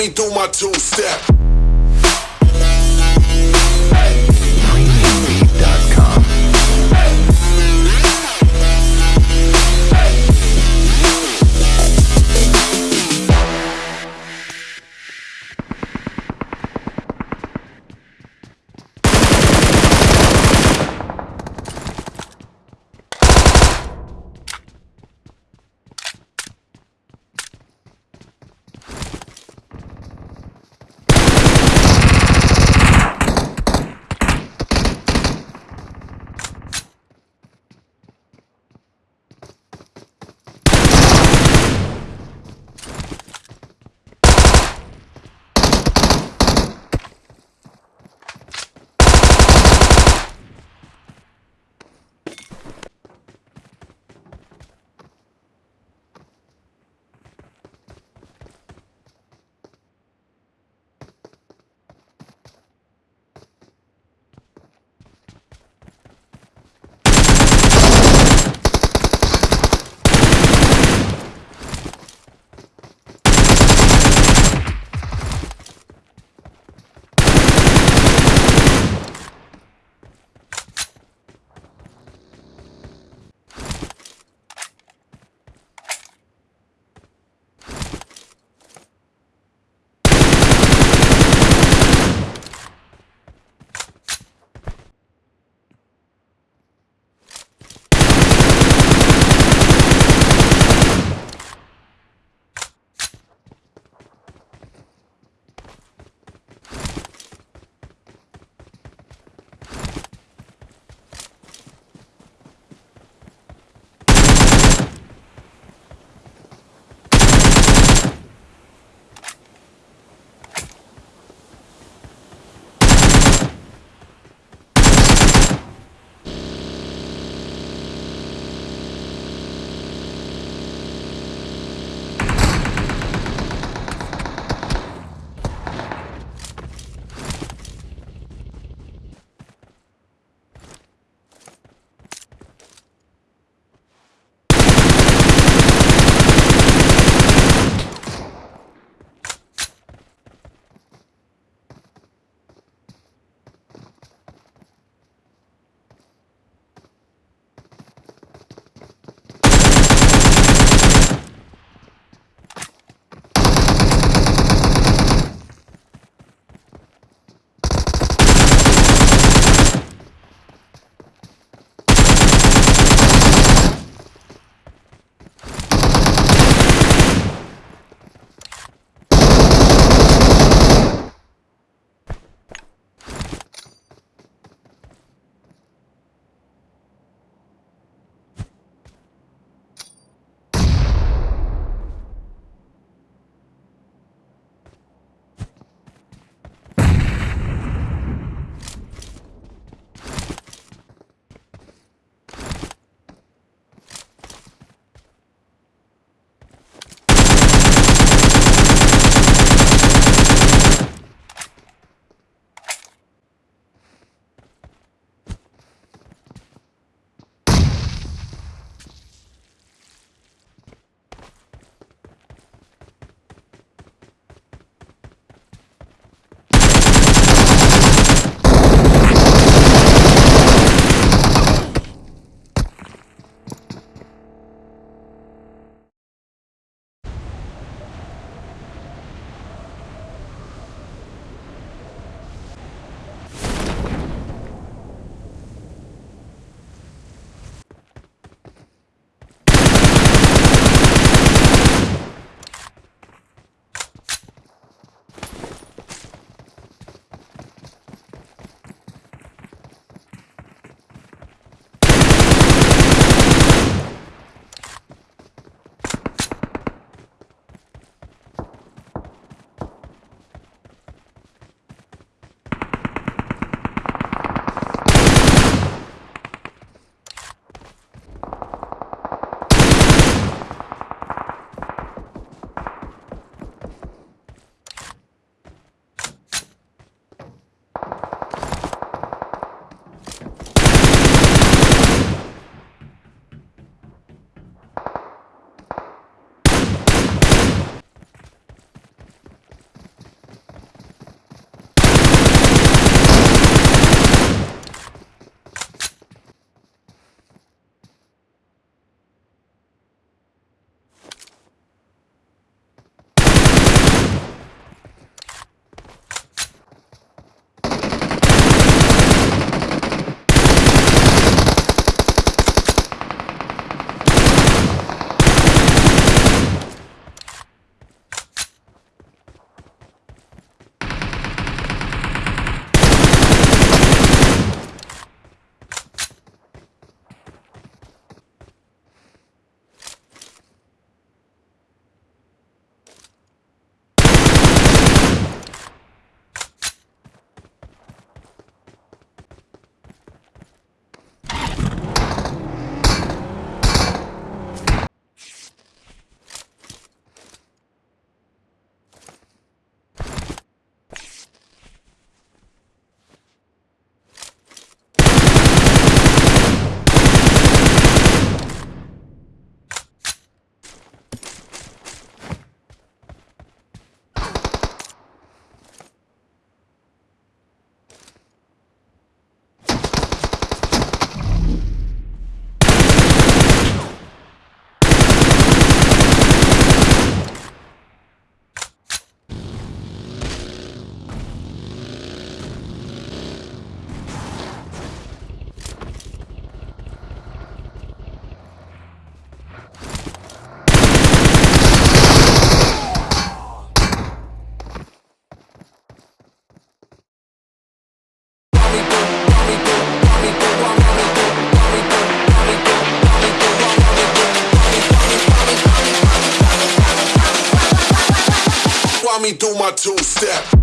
me do my two do my two step.